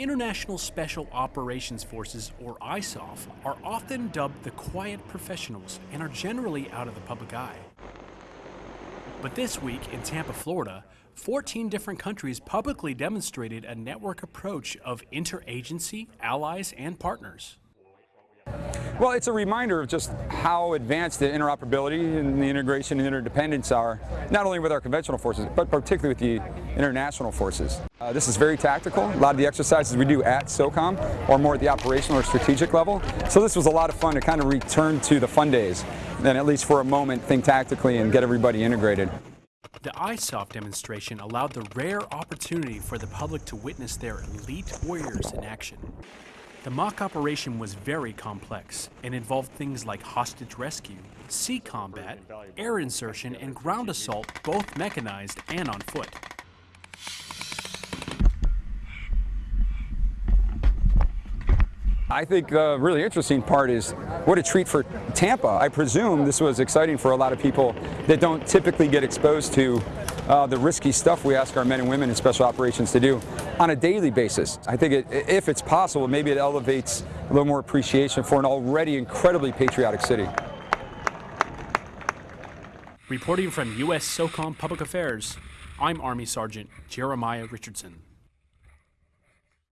International Special Operations Forces, or ISOF, are often dubbed the quiet professionals and are generally out of the public eye. But this week in Tampa, Florida, 14 different countries publicly demonstrated a network approach of interagency, allies, and partners. Well, it's a reminder of just how advanced the interoperability and the integration and interdependence are, not only with our conventional forces, but particularly with the international forces. Uh, this is very tactical. A lot of the exercises we do at SOCOM are more at the operational or strategic level. So this was a lot of fun to kind of return to the fun days, and at least for a moment think tactically and get everybody integrated. The ISOF demonstration allowed the rare opportunity for the public to witness their elite warriors in action. The mock operation was very complex and involved things like hostage rescue, sea combat, air insertion, and ground assault, both mechanized and on foot. I think the really interesting part is what a treat for Tampa. I presume this was exciting for a lot of people that don't typically get exposed to uh, the risky stuff we ask our men and women in special operations to do on a daily basis. I think it, if it's possible, maybe it elevates a little more appreciation for an already incredibly patriotic city. Reporting from U.S. SOCOM Public Affairs, I'm Army Sergeant Jeremiah Richardson.